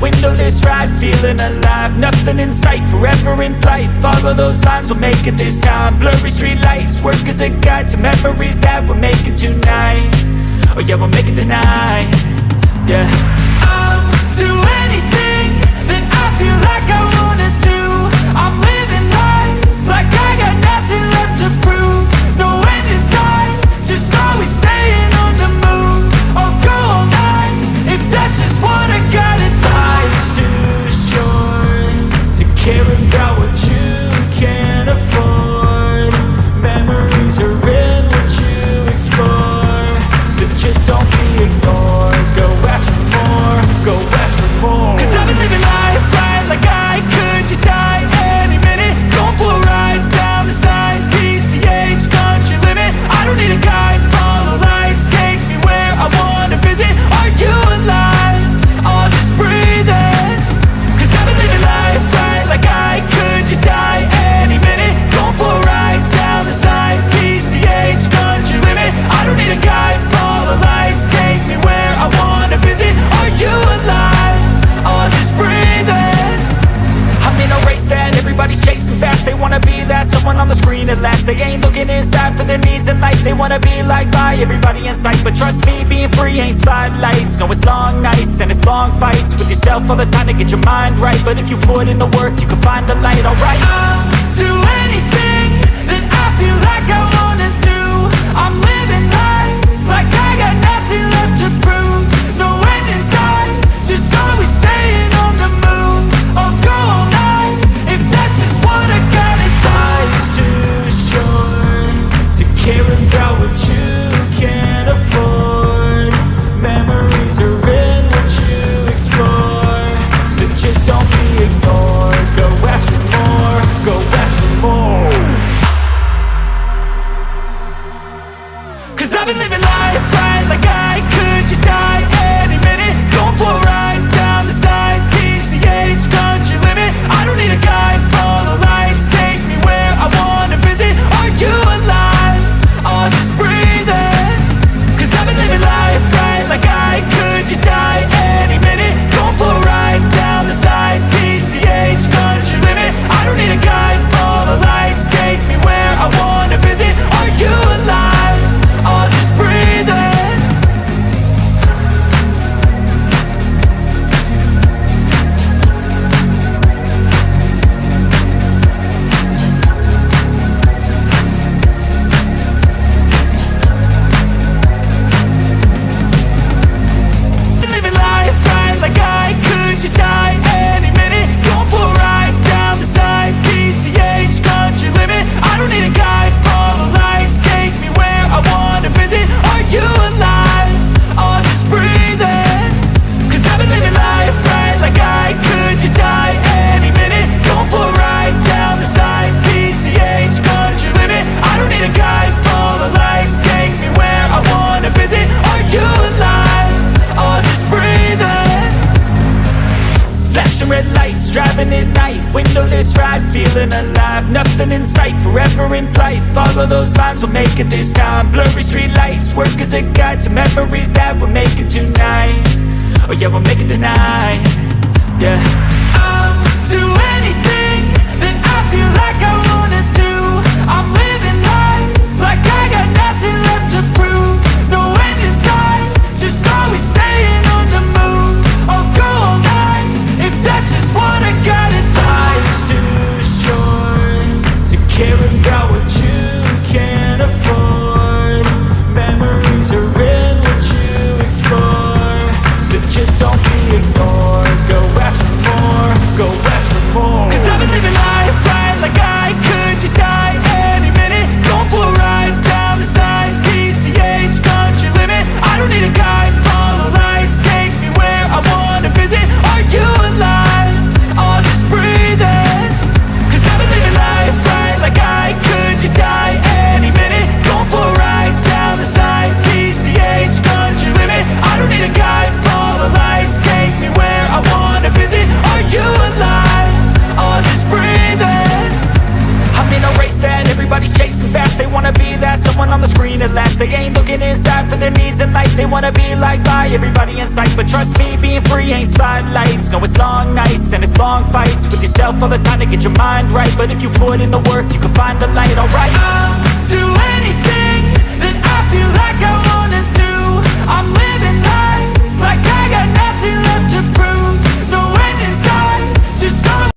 windowless ride, feeling alive. Nothing in sight, forever in flight. Follow those lines, we'll make it this time. Blurry street lights, work as a guide To memories that we're making tonight. Oh yeah, we'll make it tonight. Yeah. surrender. for their needs in life. They wanna be like by everybody in sight. But trust me, being free ain't spotlights. No, it's long nights and it's long fights. With yourself all the time to get your mind right. But if you put in the work, you can find the light, alright? I've been living life. life, feeling alive. Nothing in sight, forever in flight. Follow those lines, we'll make it this time. Blurry street lights, work as a guide To memories that we're making tonight. Oh yeah, we'll make it tonight. Yeah. Life They wanna be liked by everybody in sight. But trust me, being free ain't spotlights. No, it's long nights and it's long fights. With yourself all the time to get your mind right. But if you put in the work, you can find the light, alright